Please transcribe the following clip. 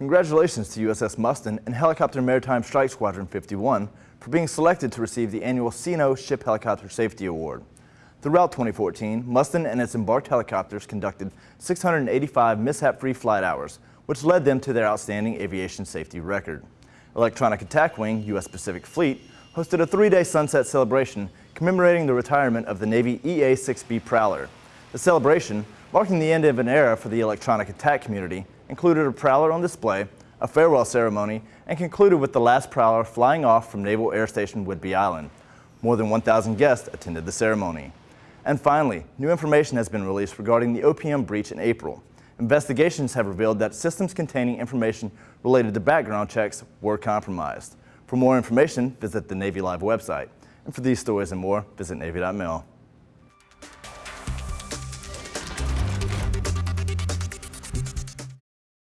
Congratulations to USS Mustin and Helicopter Maritime Strike Squadron 51 for being selected to receive the annual CNO Ship Helicopter Safety Award. Throughout 2014, Mustin and its embarked helicopters conducted 685 mishap-free flight hours, which led them to their outstanding aviation safety record. Electronic Attack Wing, U.S. Pacific Fleet, hosted a three-day sunset celebration commemorating the retirement of the Navy EA-6B Prowler. The celebration, marking the end of an era for the electronic attack community, included a Prowler on display, a farewell ceremony, and concluded with the last Prowler flying off from Naval Air Station Whidbey Island. More than 1,000 guests attended the ceremony. And finally, new information has been released regarding the OPM breach in April. Investigations have revealed that systems containing information related to background checks were compromised. For more information, visit the Navy Live website. And for these stories and more, visit Navy.mil.